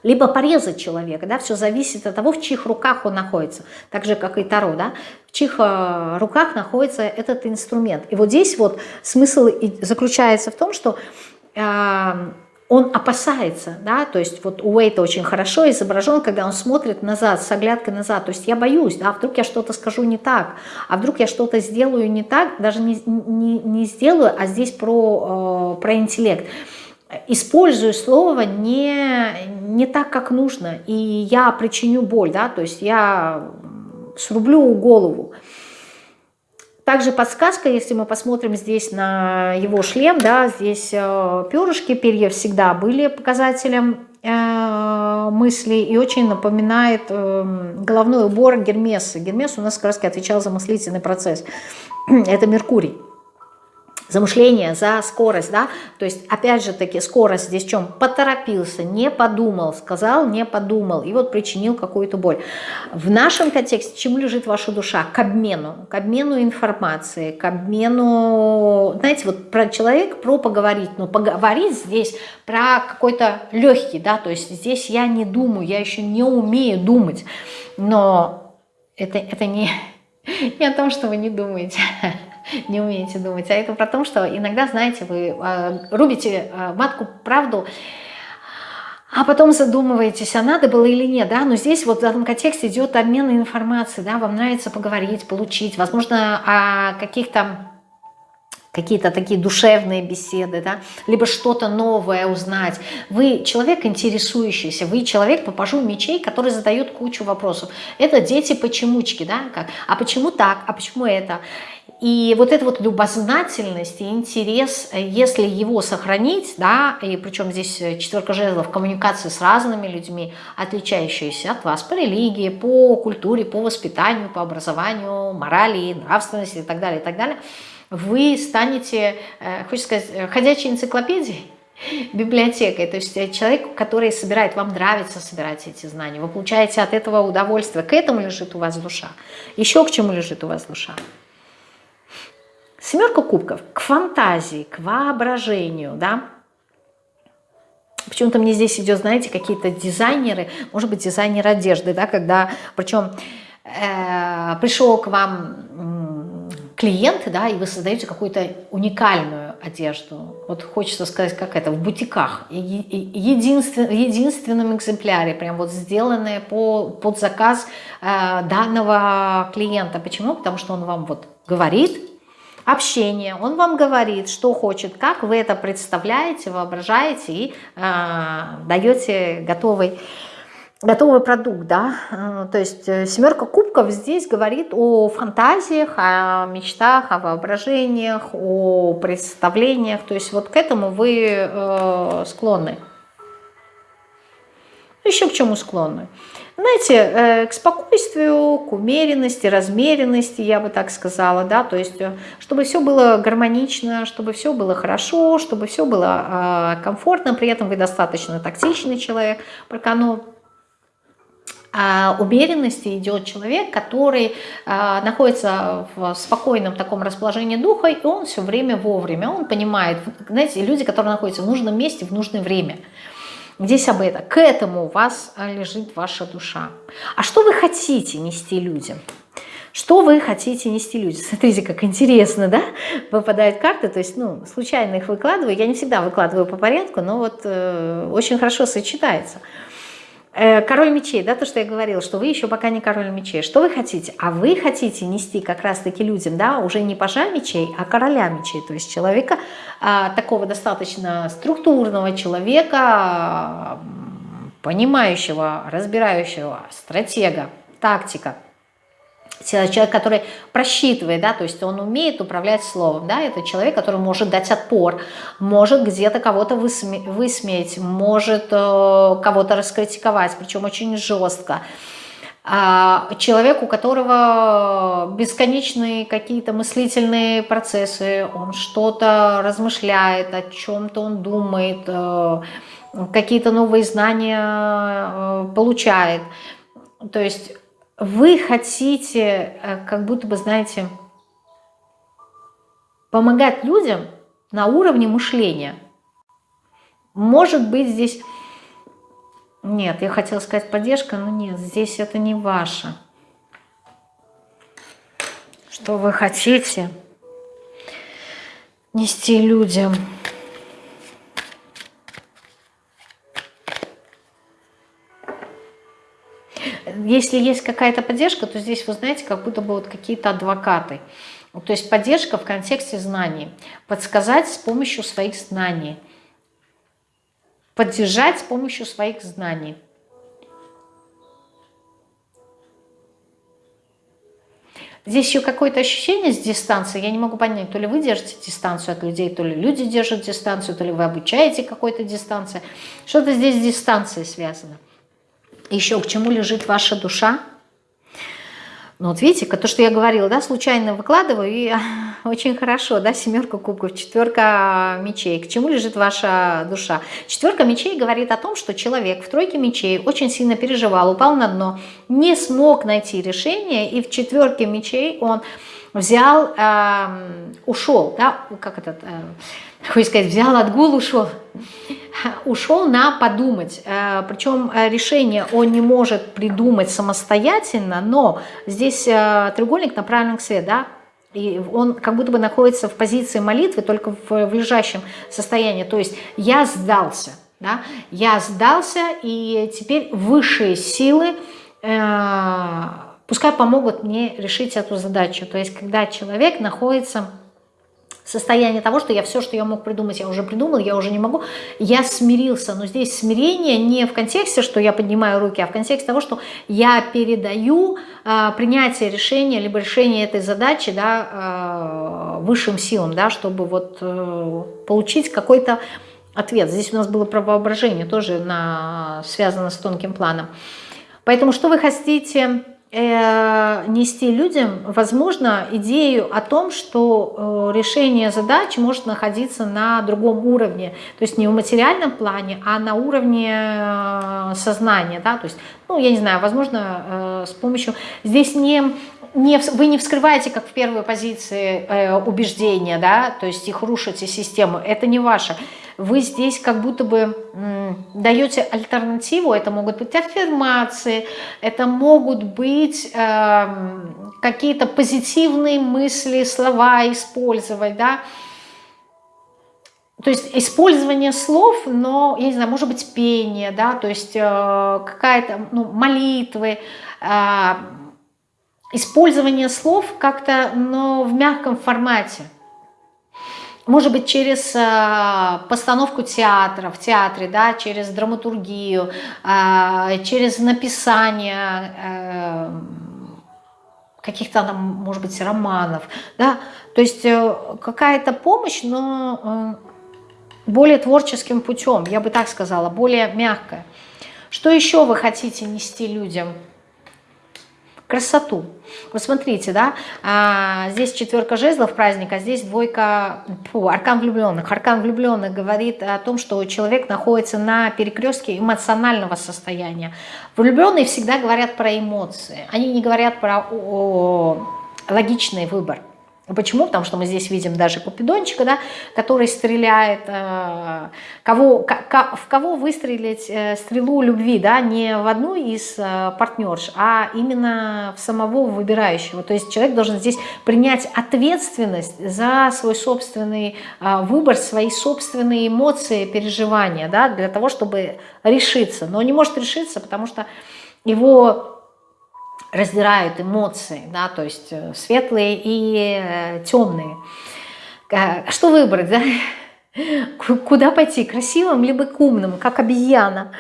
либо порезать человека, да, все зависит от того, в чьих руках он находится, так же, как и Таро, да, в чьих э, руках находится этот инструмент. И вот здесь вот смысл заключается в том, что э, он опасается, да, то есть вот у Уэйта очень хорошо изображен, когда он смотрит назад, с оглядкой назад, то есть я боюсь, да, вдруг я что-то скажу не так, а вдруг я что-то сделаю не так, даже не, не, не сделаю, а здесь про, э, про интеллект использую слово не, не так, как нужно, и я причиню боль, да, то есть я срублю голову. Также подсказка, если мы посмотрим здесь на его шлем, да, здесь э, перышки, перья всегда были показателем э, мысли и очень напоминает э, головной убор Гермеса. Гермес у нас как раз отвечал за мыслительный процесс. Это Меркурий замышление, за скорость, да, то есть, опять же таки, скорость здесь в чем? Поторопился, не подумал, сказал, не подумал, и вот причинил какую-то боль. В нашем контексте чему лежит ваша душа? К обмену, к обмену информации, к обмену, знаете, вот про человека, про поговорить, но поговорить здесь про какой-то легкий, да, то есть здесь я не думаю, я еще не умею думать, но это, это не, не о том, что вы не думаете, не умеете думать, а это про то, что иногда, знаете, вы э, рубите э, матку правду, а потом задумываетесь, а надо было или нет, да, но здесь вот в этом контексте идет обмен информацией, да, вам нравится поговорить, получить, возможно, о каких-то какие-то такие душевные беседы, да, либо что-то новое узнать. Вы человек интересующийся, вы человек по пажу мечей, который задает кучу вопросов. Это дети-почемучки, да, как, а почему так, а почему это? И вот эта вот любознательность и интерес, если его сохранить, да, и причем здесь четверка жезлов, коммуникации с разными людьми, отличающиеся от вас по религии, по культуре, по воспитанию, по образованию, морали, нравственности и так далее, и так далее – вы станете, э, хочется сказать, э, ходячей энциклопедией, библиотекой, то есть э, человек, который собирает, вам нравится собирать эти знания, вы получаете от этого удовольствие, к этому лежит у вас душа. Еще к чему лежит у вас душа? Семерка кубков, к фантазии, к воображению, да, Почему-то мне здесь идет, знаете, какие-то дизайнеры, может быть, дизайнер одежды, да, когда, причем э, пришел к вам клиенты, да, и вы создаете какую-то уникальную одежду. Вот хочется сказать, как это, в бутиках, в единственном экземпляре, прям вот сделанное по, под заказ э, данного клиента. Почему? Потому что он вам вот говорит, общение, он вам говорит, что хочет, как вы это представляете, воображаете и э, даете готовый готовый продукт, да, э, то есть э, семерка кубков здесь говорит о фантазиях, о мечтах, о воображениях, о представлениях, то есть вот к этому вы э, склонны. Еще к чему склонны? Знаете, к спокойствию, к умеренности, размеренности, я бы так сказала, да, то есть чтобы все было гармонично, чтобы все было хорошо, чтобы все было комфортно, при этом вы достаточно тактичный человек, прокану а умеренности идет человек, который а, находится в спокойном таком расположении духа, и он все время вовремя, он понимает, знаете, люди, которые находятся в нужном месте в нужное время. Здесь об этом. К этому у вас лежит ваша душа. А что вы хотите нести людям? Что вы хотите нести людям? Смотрите, как интересно, да? Выпадают карты, то есть, ну, случайно их выкладываю. Я не всегда выкладываю по порядку, но вот э, очень хорошо сочетается. Э, король мечей, да, то, что я говорила, что вы еще пока не король мечей. Что вы хотите? А вы хотите нести как раз-таки людям, да, уже не пажа мечей, а короля мечей, то есть человека, а, такого достаточно структурного человека, понимающего, разбирающего, стратега, тактика, человек, который просчитывает, да, то есть он умеет управлять словом, да, это человек, который может дать отпор, может где-то кого-то высме высмеять, может э, кого-то раскритиковать, причем очень жестко. А человек, у которого бесконечные какие-то мыслительные процессы, он что-то размышляет, о чем-то он думает, э, какие-то новые знания э, получает. То есть вы хотите, э, как будто бы, знаете, помогать людям на уровне мышления. Может быть, здесь... Нет, я хотела сказать поддержка, но нет, здесь это не ваше. Что вы хотите нести людям? Если есть какая-то поддержка, то здесь, вы знаете, как будто бы вот какие-то адвокаты. То есть поддержка в контексте знаний. Подсказать с помощью своих знаний. Поддержать с помощью своих знаний. Здесь еще какое-то ощущение с дистанции, я не могу понять, то ли вы держите дистанцию от людей, то ли люди держат дистанцию, то ли вы обучаете какой-то дистанции. Что-то здесь с дистанцией связано еще к чему лежит ваша душа. Ну вот видите, то, что я говорила, да, случайно выкладываю, и очень хорошо, да, семерка кубков, четверка мечей. К чему лежит ваша душа? Четверка мечей говорит о том, что человек в тройке мечей очень сильно переживал, упал на дно, не смог найти решение, и в четверке мечей он взял, э, ушел, да, как этот, э, хочется сказать, взял отгул, ушел, ушел на подумать. Э, Причем э, решение он не может придумать самостоятельно, но здесь э, треугольник направлен к свету, да, И он как будто бы находится в позиции молитвы, только в, в лежащем состоянии. То есть я сдался, да? я сдался, и теперь высшие силы э, пускай помогут мне решить эту задачу. То есть когда человек находится состояние того, что я все, что я мог придумать, я уже придумал, я уже не могу, я смирился. Но здесь смирение не в контексте, что я поднимаю руки, а в контексте того, что я передаю э, принятие решения, либо решение этой задачи да, э, высшим силам, да, чтобы вот э, получить какой-то ответ. Здесь у нас было про воображение, тоже на, связано с тонким планом. Поэтому что вы хотите нести людям, возможно, идею о том, что э, решение задач может находиться на другом уровне, то есть не в материальном плане, а на уровне э, сознания, да, то есть, ну, я не знаю, возможно, с помощью, здесь не не, вы не вскрываете, как в первой позиции, э, убеждения, да, то есть их рушите систему, это не ваше вы здесь как будто бы даете альтернативу, это могут быть аффирмации, это могут быть э, какие-то позитивные мысли, слова использовать, да, то есть использование слов, но, я не знаю, может быть пение, да, то есть э, какая-то, ну, молитвы, э, использование слов как-то, но в мягком формате, может быть, через э, постановку театра, в театре, да, через драматургию, э, через написание э, каких-то, может быть, романов, да, то есть какая-то помощь, но более творческим путем, я бы так сказала, более мягкая. Что еще вы хотите нести людям? Красоту. Вот смотрите, да, а, здесь четверка жезлов праздника, здесь двойка, фу, аркан влюбленных. Аркан влюбленных говорит о том, что человек находится на перекрестке эмоционального состояния. Влюбленные всегда говорят про эмоции, они не говорят про о, о, логичный выбор. Почему? Потому что мы здесь видим даже Купидончика, да, который стреляет, э, кого, в кого выстрелить э, стрелу любви, да, не в одну из э, партнерш, а именно в самого выбирающего. То есть человек должен здесь принять ответственность за свой собственный выбор, свои собственные эмоции, переживания, да, для того, чтобы решиться. Но не может решиться, потому что его раздирают эмоции, да, то есть э, светлые и э, темные. Что выбрать, да? Куда пойти, красивым либо к умным, как обезьяна?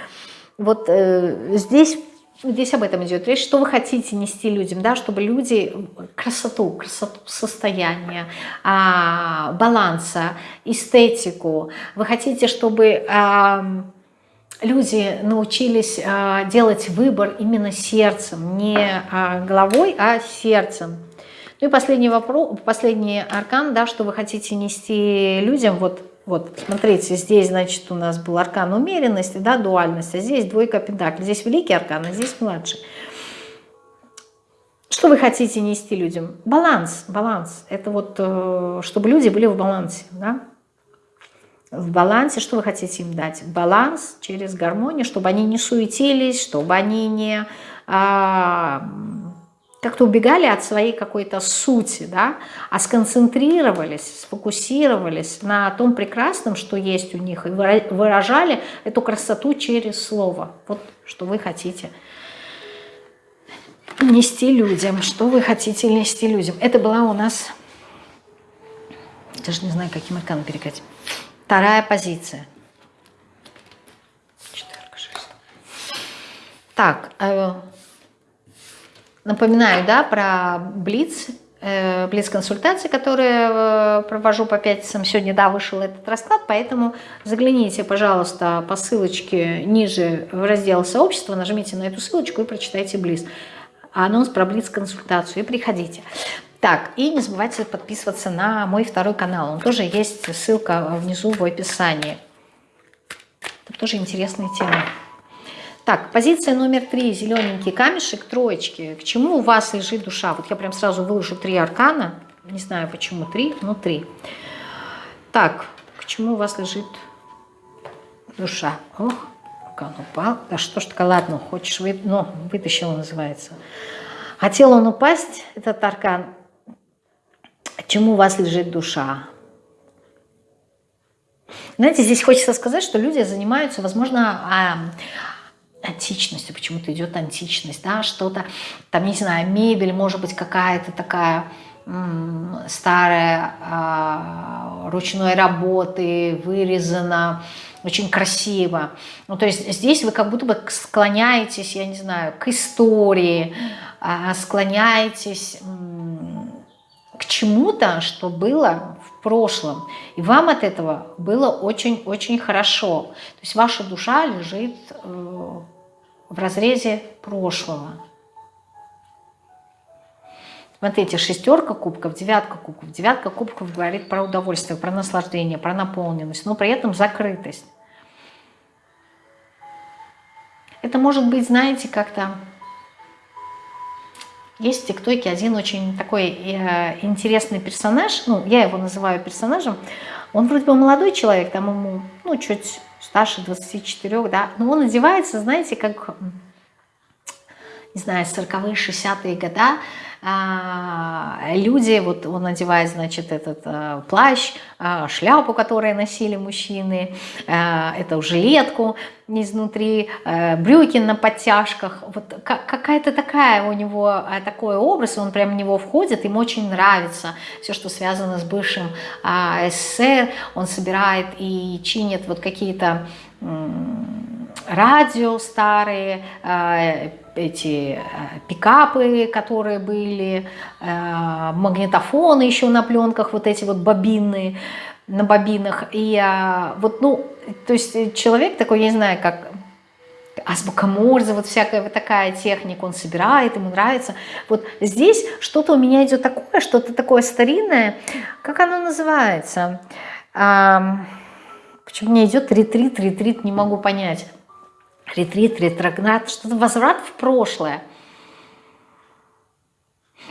Вот э, здесь, здесь об этом идет речь. Что вы хотите нести людям, да, чтобы люди красоту, красоту состояния, а, баланса, эстетику. Вы хотите, чтобы... А, люди научились а, делать выбор именно сердцем, не а, головой, а сердцем. Ну и последний вопрос, последний аркан, да, что вы хотите нести людям, вот, вот, смотрите, здесь, значит, у нас был аркан умеренности, да, дуальность, а здесь двойка пентаклей, здесь великий аркан, а здесь младший. Что вы хотите нести людям? Баланс, баланс. Это вот, э, чтобы люди были в балансе, да, в балансе, что вы хотите им дать? Баланс через гармонию, чтобы они не суетились, чтобы они не а, как-то убегали от своей какой-то сути, да, а сконцентрировались, сфокусировались на том прекрасном, что есть у них, и выражали эту красоту через слово. Вот что вы хотите нести людям, что вы хотите нести людям. Это была у нас, даже не знаю, каким арканом перекать. Вторая позиция. Четверка, шесть. Так, э, напоминаю, да, про Блиц, э, Блиц-консультации, которые э, провожу по пятницам. Сегодня, да, вышел этот расклад, поэтому загляните, пожалуйста, по ссылочке ниже в раздел сообщества, нажмите на эту ссылочку и прочитайте Блиц. Анонс про Блиц-консультацию и приходите. Так, и не забывайте подписываться на мой второй канал. Он тоже есть, ссылка внизу в описании. Это тоже интересная тема. Так, позиция номер три, зелененький камешек, троечки. К чему у вас лежит душа? Вот я прям сразу выложу три аркана. Не знаю, почему три, но три. Так, к чему у вас лежит душа? Ох, аркан упал. Да что ж такое, ладно, хочешь, вы... ну, вытащил называется. Хотел он упасть, этот аркан, чему у вас лежит душа. Знаете, здесь хочется сказать, что люди занимаются, возможно, а, античностью, почему-то идет античность, да, что-то, там, не знаю, мебель, может быть, какая-то такая старая а, ручной работы, вырезана, очень красиво. Ну, то есть здесь вы как будто бы склоняетесь, я не знаю, к истории, а, склоняетесь к чему-то, что было в прошлом. И вам от этого было очень-очень хорошо. То есть ваша душа лежит э, в разрезе прошлого. Смотрите, шестерка кубков, девятка кубков. Девятка кубков говорит про удовольствие, про наслаждение, про наполненность, но при этом закрытость. Это может быть, знаете, как-то... Есть в ТикТоке один очень такой э, интересный персонаж, ну, я его называю персонажем. Он вроде бы молодой человек, там ему, ну, чуть старше 24, да, но он одевается, знаете, как, не знаю, 40-е, 60-е года, люди, вот он надевает, значит, этот а, плащ, а, шляпу, которую носили мужчины, эту жилетку изнутри, брюки на подтяжках, вот какая-то такая у него, такой образ, он прям в него входит, ему очень нравится все, что связано с бывшим СССР, он собирает и чинит вот какие-то радио старые, эти э, пикапы, которые были, э, магнитофоны еще на пленках, вот эти вот бобины на бобинах. И вот, ну, то есть человек такой, я не знаю, как азбука Морзе, вот всякая вот такая техника, он собирает, ему нравится. Вот здесь что-то у меня идет такое, что-то такое старинное, как оно называется? Почему мне идет ретрит, ретрит, не могу понять ретрит, ретроград, что-то возврат в прошлое.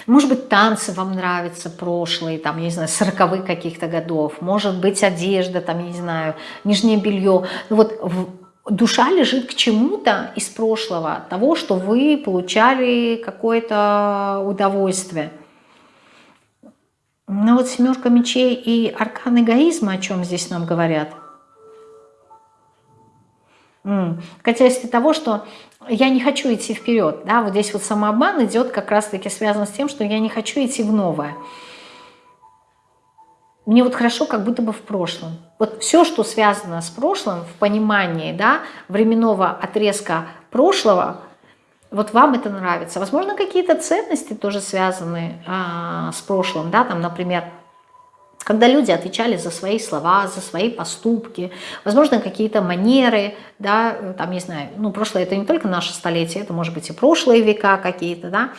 Может быть, танцы вам нравятся прошлые, там, я не знаю, сороковых каких-то годов. Может быть, одежда, там, я не знаю, нижнее белье. Ну, вот душа лежит к чему-то из прошлого, того, что вы получали какое-то удовольствие. Ну вот семерка мечей и аркан эгоизма, о чем здесь нам говорят – в того, что я не хочу идти вперед. Да? Вот здесь вот самообман идет как раз-таки связан с тем, что я не хочу идти в новое. Мне вот хорошо, как будто бы в прошлом. Вот все, что связано с прошлым, в понимании да, временного отрезка прошлого, вот вам это нравится. Возможно, какие-то ценности тоже связаны а, с прошлым, да, там, например, когда люди отвечали за свои слова, за свои поступки, возможно, какие-то манеры, да, там, не знаю, ну, прошлое это не только наше столетие, это может быть и прошлые века какие-то, да,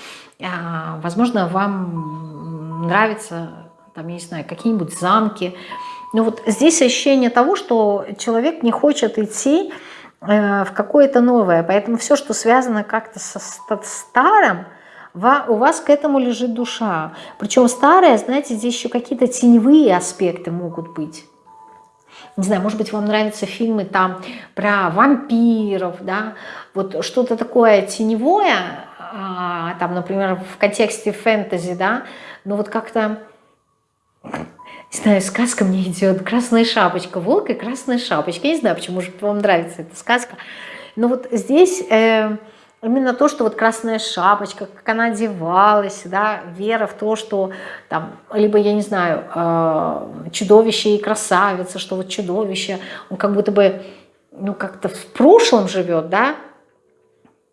а, возможно, вам нравятся, там, я не знаю, какие-нибудь замки, но вот здесь ощущение того, что человек не хочет идти э, в какое-то новое, поэтому все, что связано как-то со старым, у вас к этому лежит душа. Причем старая, знаете, здесь еще какие-то теневые аспекты могут быть. Не знаю, может быть, вам нравятся фильмы там про вампиров, да, вот что-то такое теневое, а, там, например, в контексте фэнтези, да, но вот как-то, не знаю, сказка мне идет, «Красная шапочка», «Волк и красная шапочка», я не знаю, почему же вам нравится эта сказка, но вот здесь... Э, именно то, что вот красная шапочка, как она одевалась, да, вера в то, что там, либо, я не знаю, э, чудовище и красавица, что вот чудовище, он как будто бы, ну, как-то в прошлом живет, да,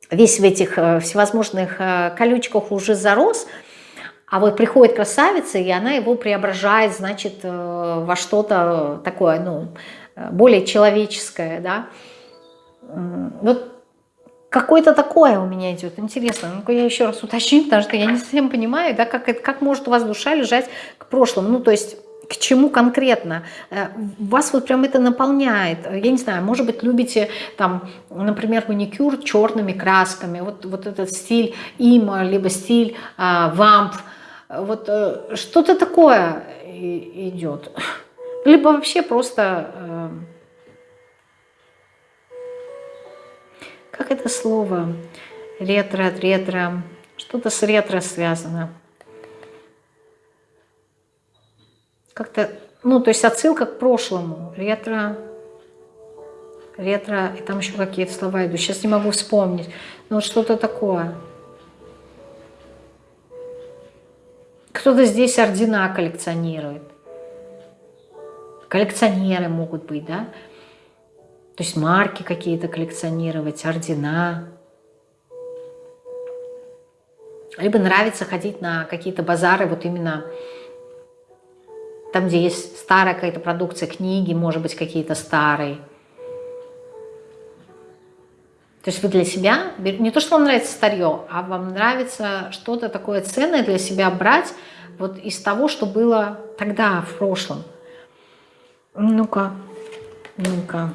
весь в этих э, всевозможных э, колючках уже зарос, а вот приходит красавица, и она его преображает, значит, во что-то такое, ну, более человеческое, да. Вот Какое-то такое у меня идет. Интересно. Ну-ка я еще раз уточню, потому что я не совсем понимаю, да, как, это, как может у вас душа лежать к прошлому. Ну, то есть к чему конкретно. Э, вас вот прям это наполняет. Я не знаю, может быть, любите там, например, маникюр черными красками. Вот, вот этот стиль има, либо стиль а, вамп. Вот э, что-то такое идет. Либо вообще просто... Как это слово? Ретро, ретро. Что-то с ретро связано. как-то, ну, то есть отсылка к прошлому. Ретро, ретро, и там еще какие-то слова идут. Сейчас не могу вспомнить. Но вот что-то такое. Кто-то здесь ордена коллекционирует. Коллекционеры могут быть, да? То есть марки какие-то коллекционировать, ордена. Либо нравится ходить на какие-то базары, вот именно там, где есть старая какая-то продукция, книги, может быть, какие-то старые. То есть вы для себя, не то, что вам нравится старье, а вам нравится что-то такое ценное для себя брать вот из того, что было тогда, в прошлом. Ну-ка, ну-ка.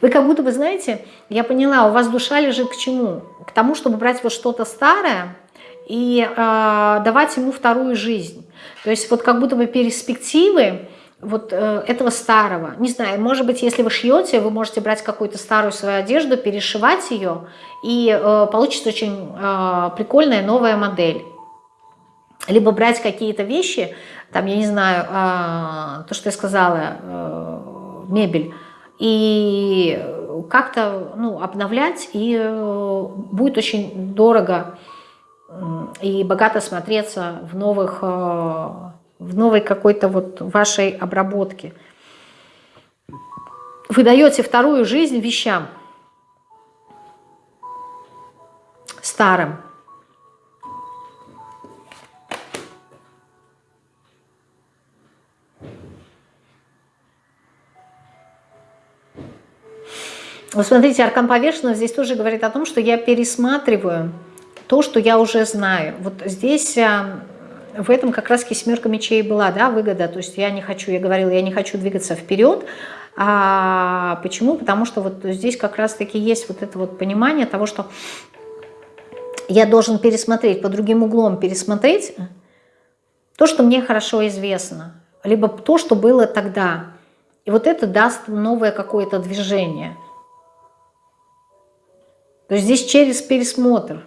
Вы как будто бы, знаете, я поняла, у вас душа лежит к чему? К тому, чтобы брать вот что-то старое и э, давать ему вторую жизнь. То есть вот как будто бы перспективы вот э, этого старого. Не знаю, может быть, если вы шьете, вы можете брать какую-то старую свою одежду, перешивать ее, и э, получится очень э, прикольная новая модель. Либо брать какие-то вещи, там, я не знаю, э, то, что я сказала, э, мебель, и как-то ну, обновлять, и э, будет очень дорого и богато смотреться в новых э, в новой какой-то вот вашей обработке. Вы даете вторую жизнь вещам старым. Вы смотрите, аркан повешенного здесь тоже говорит о том, что я пересматриваю то, что я уже знаю. Вот здесь а, в этом как раз семерка мечей была, да, выгода. То есть я не хочу, я говорила, я не хочу двигаться вперед. А почему? Потому что вот здесь как раз-таки есть вот это вот понимание того, что я должен пересмотреть, по другим углом пересмотреть то, что мне хорошо известно, либо то, что было тогда. И вот это даст новое какое-то движение. То есть здесь через пересмотр.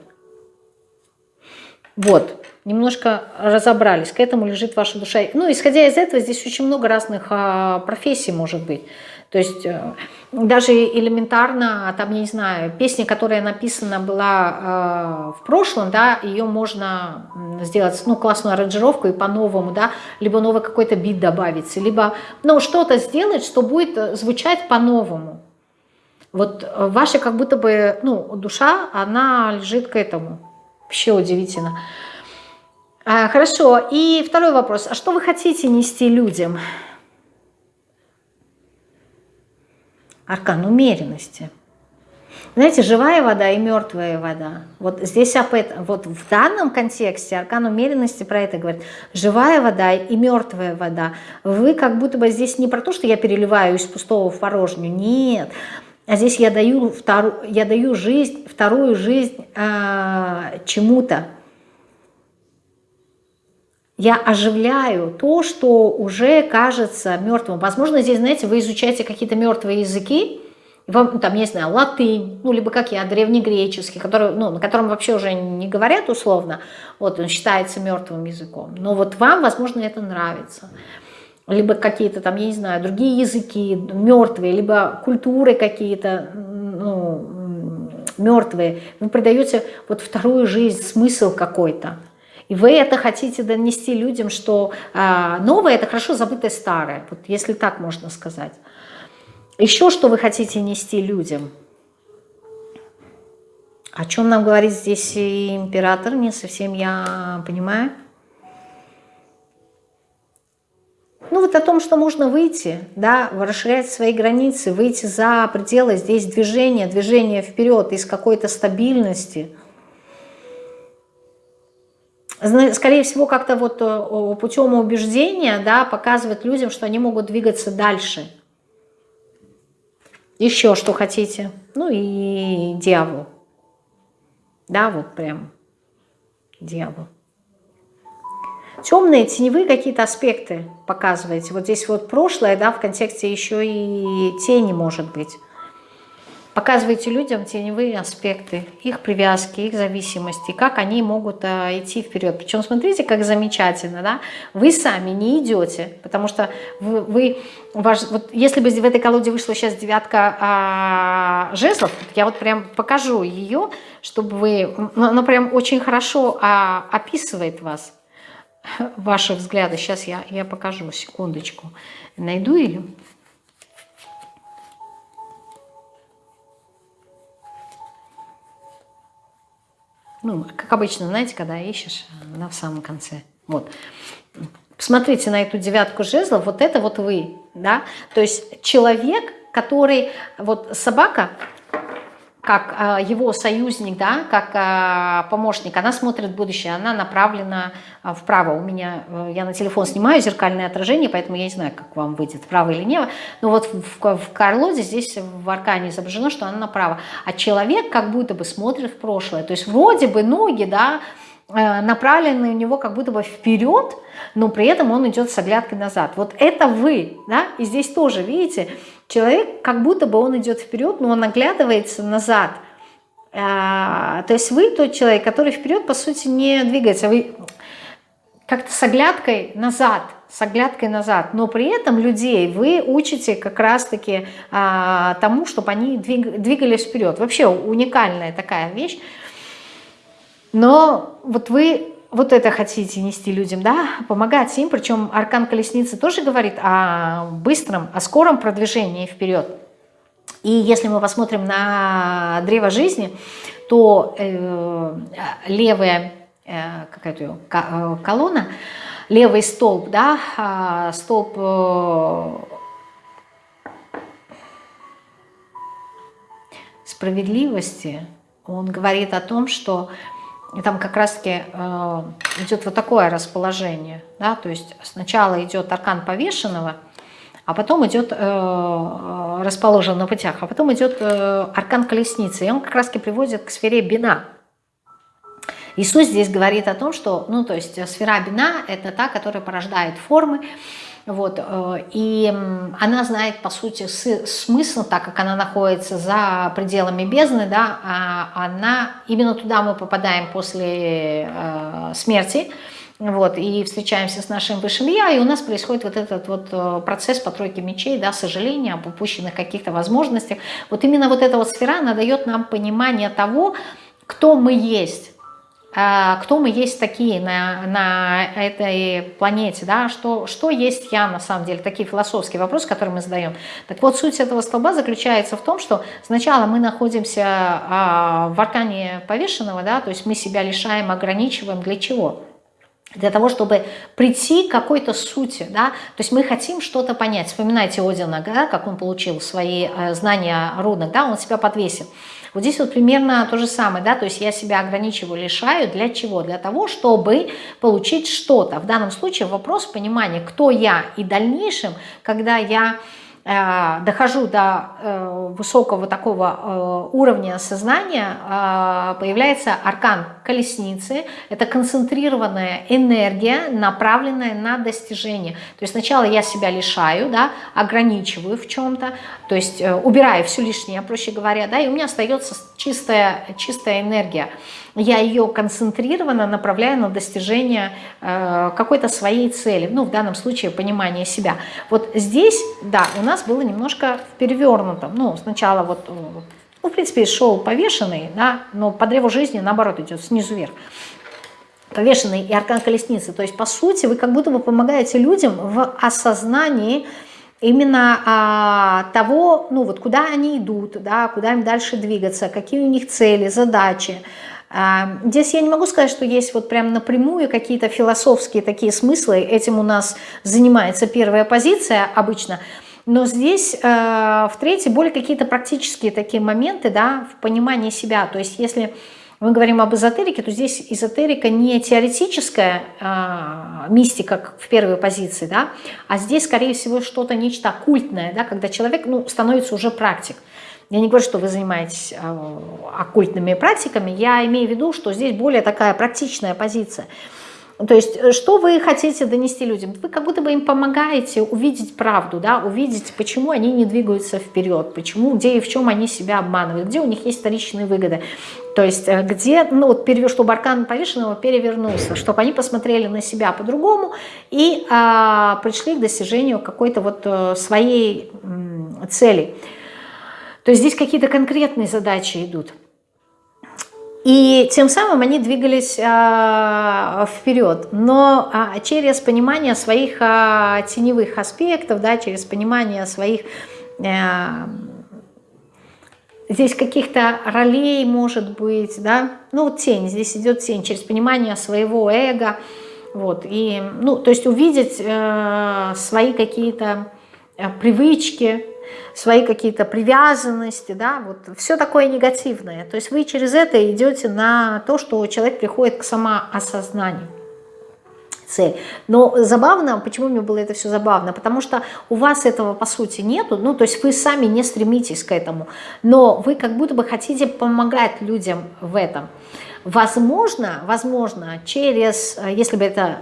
Вот немножко разобрались, к этому лежит ваша душа. Ну, исходя из этого, здесь очень много разных а, профессий может быть. То есть э, даже элементарно, там, я не знаю, песня, которая написана была э, в прошлом, да, ее можно сделать, ну, классную аранжировку и по-новому, да, либо новый какой-то бит добавить, либо, ну, что-то сделать, что будет звучать по-новому. Вот ваша как будто бы, ну, душа, она лежит к этому. Вообще удивительно. А, хорошо. И второй вопрос. А что вы хотите нести людям? Аркан умеренности. Знаете, живая вода и мертвая вода. Вот здесь об этом, вот в данном контексте аркан умеренности про это говорит. Живая вода и мертвая вода. Вы как будто бы здесь не про то, что я переливаю из пустого в порожнюю. Нет. А здесь я даю, вторую, я даю жизнь, вторую жизнь э, чему-то я оживляю то, что уже кажется мертвым. Возможно, здесь, знаете, вы изучаете какие-то мертвые языки, вам, ну, там, не знаю, латынь, ну, либо как я, древнегреческий, который, ну, на котором вообще уже не говорят условно, вот он считается мертвым языком. Но вот вам, возможно, это нравится. Либо какие-то там, я не знаю, другие языки мертвые, либо культуры какие-то, ну, мертвые. Вы придаете вот вторую жизнь, смысл какой-то. И вы это хотите донести людям, что а, новое – это хорошо забытое старое, вот если так можно сказать. Еще что вы хотите нести людям? О чем нам говорит здесь император, не совсем я понимаю. Ну вот о том, что можно выйти, да, расширять свои границы, выйти за пределы здесь движения, движения вперед из какой-то стабильности – скорее всего, как-то вот э, путем убеждения, да, показывать людям, что они могут двигаться дальше. Еще что хотите. Ну и дьявол. Да, вот прям дьявол. Темные, теневые какие-то аспекты показываете. Вот здесь вот прошлое, да, в контексте еще и тени может быть. показываете людям теневые аспекты, их привязки, их зависимости, как они могут а, идти вперед. Причем смотрите, как замечательно, да? Вы сами не идете, потому что вы, вы ваш, вот если бы в этой колоде вышла сейчас девятка а, жезлов, я вот прям покажу ее, чтобы вы, она прям очень хорошо а, описывает вас, ваши взгляды. Сейчас я, я покажу, секундочку, найду ее. Ну, как обычно, знаете, когда ищешь, она в самом конце. Вот. Посмотрите на эту девятку жезлов, вот это вот вы, да, то есть человек, который, вот собака, как э, его союзник, да, как э, помощник, она смотрит будущее, она направлена э, вправо. У меня, я на телефон снимаю зеркальное отражение, поэтому я не знаю, как вам выйдет, вправо или лево. Но вот в, в, Карлоде здесь в аркане изображено, что она направо. А человек как будто бы смотрит в прошлое. То есть вроде бы ноги, да, направлены у него как будто бы вперед, но при этом он идет с оглядкой назад. Вот это вы, да, и здесь тоже, видите, Человек, как будто бы он идет вперед, но он оглядывается назад. А, то есть вы тот человек, который вперед, по сути, не двигается. Вы как-то с оглядкой назад, с оглядкой назад. Но при этом людей вы учите как раз-таки а, тому, чтобы они двиг, двигались вперед. Вообще уникальная такая вещь. Но вот вы вот это хотите нести людям, да, помогать им, причем аркан колесницы тоже говорит о быстром, о скором продвижении вперед. И если мы посмотрим на древо жизни, то э, левая э, какая-то э, колонна, левый столб, да, а столб э, справедливости, он говорит о том, что и там как раз-таки э, идет вот такое расположение. Да? То есть сначала идет аркан повешенного, а потом идет э, расположен на путях, а потом идет э, аркан колесницы. И он как раз-таки приводит к сфере бина. Иисус здесь говорит о том, что, ну, то есть сфера бина – это та, которая порождает формы, вот, э, и она знает, по сути, смысл, так как она находится за пределами бездны, да, а она, именно туда мы попадаем после э, смерти, вот, и встречаемся с нашим высшим я, и у нас происходит вот этот вот э, процесс по тройке мечей, да, сожаления об упущенных каких-то возможностях. Вот именно вот эта вот сфера, она дает нам понимание того, кто мы есть, кто мы есть такие на, на этой планете, да, что, что есть я на самом деле, такие философские вопросы, которые мы задаем. Так вот, суть этого столба заключается в том, что сначала мы находимся а, в аркане повешенного, да, то есть мы себя лишаем, ограничиваем, для чего? для того, чтобы прийти к какой-то сути, да, то есть мы хотим что-то понять. Вспоминайте Одина, да, как он получил свои э, знания рунок, да, он себя подвесил. Вот здесь вот примерно то же самое, да, то есть я себя ограничиваю, лишаю, для чего? Для того, чтобы получить что-то. В данном случае вопрос понимания, кто я, и в дальнейшем, когда я дохожу до э, высокого такого э, уровня сознания, появляется аркан колесницы. Это концентрированная энергия, направленная на достижение. То есть сначала я себя лишаю, да, ограничиваю в чем-то, то есть убираю все лишнее, проще говоря, да, и у меня остается чистая, чистая энергия я ее концентрированно направляю на достижение э, какой-то своей цели, ну, в данном случае понимание себя. Вот здесь, да, у нас было немножко в перевернутом, ну, сначала вот, э, ну, в принципе, шел повешенный, да, но по древу жизни, наоборот, идет снизу вверх повешенный и аркан колесницы. То есть, по сути, вы как будто бы помогаете людям в осознании именно а, того, ну вот куда они идут, да, куда им дальше двигаться, какие у них цели, задачи, здесь я не могу сказать, что есть вот прям напрямую какие-то философские такие смыслы. Этим у нас занимается первая позиция обычно. Но здесь э, в третьей более какие-то практические такие моменты да, в понимании себя. То есть если мы говорим об эзотерике, то здесь эзотерика не теоретическая э, мистика, в первой позиции, да, а здесь, скорее всего, что-то нечто оккультное, да, когда человек ну, становится уже практик. Я не говорю, что вы занимаетесь э, оккультными практиками, я имею в виду, что здесь более такая практичная позиция. То есть, э, что вы хотите донести людям? Вы как будто бы им помогаете увидеть правду, да, увидеть, почему они не двигаются вперед, почему, где и в чем они себя обманывают, где у них есть вторичные выгоды. То есть, э, где, ну, вот, чтобы аркан повешенного перевернулся, чтобы они посмотрели на себя по-другому и а, пришли к достижению какой-то вот своей цели. То есть, здесь какие-то конкретные задачи идут. И тем самым они двигались а, вперед, но а, через понимание своих а, теневых аспектов, да, через понимание своих а, здесь каких-то ролей, может быть, да, ну тень, здесь идет тень, через понимание своего эго, вот, и, ну, то есть увидеть э, свои какие-то э, привычки, свои какие-то привязанности, да, вот все такое негативное. То есть вы через это идете на то, что человек приходит к самоосознанию цель. Но забавно, почему мне было это все забавно? Потому что у вас этого по сути нету, ну то есть вы сами не стремитесь к этому, но вы как будто бы хотите помогать людям в этом. Возможно, возможно, через, если бы это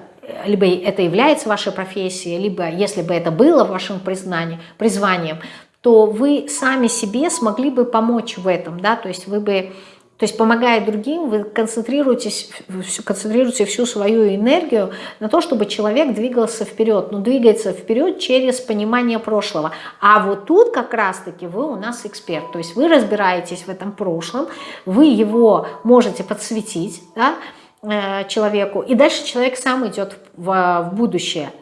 либо это является вашей профессией, либо если бы это было вашим признанием, призванием, то вы сами себе смогли бы помочь в этом, да, то есть вы бы, то есть помогая другим, вы концентрируетесь, концентрируете всю свою энергию на то, чтобы человек двигался вперед, но двигается вперед через понимание прошлого. А вот тут как раз-таки вы у нас эксперт, то есть вы разбираетесь в этом прошлом, вы его можете подсветить, да, э, человеку, и дальше человек сам идет в, в будущее –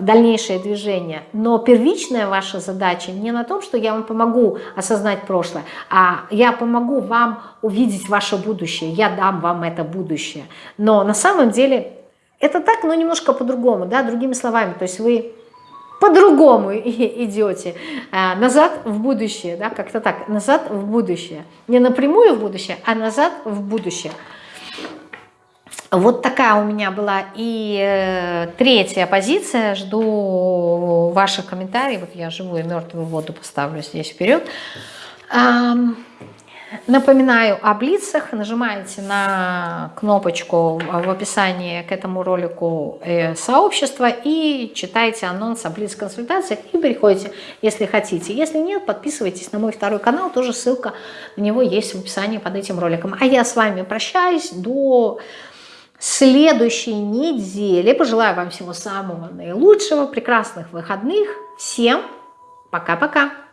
дальнейшее движение. Но первичная ваша задача не на том, что я вам помогу осознать прошлое, а я помогу вам увидеть ваше будущее, я дам вам это будущее. Но на самом деле это так, но немножко по-другому, да, другими словами. То есть вы по-другому идете а, назад в будущее, да, как-то так, назад в будущее. Не напрямую в будущее, а назад в будущее. Вот такая у меня была и э, третья позиция. Жду ваших комментариев. Я живую и мертвую воду поставлю здесь вперед. Напоминаю о блицах. Нажимаете на кнопочку в описании к этому ролику э, сообщества и читайте анонс о блиц-консультациях и переходите, если хотите. Если нет, подписывайтесь на мой второй канал. Тоже ссылка на него есть в описании под этим роликом. А я с вами прощаюсь до следующей неделе. Пожелаю вам всего самого наилучшего, прекрасных выходных. Всем пока-пока!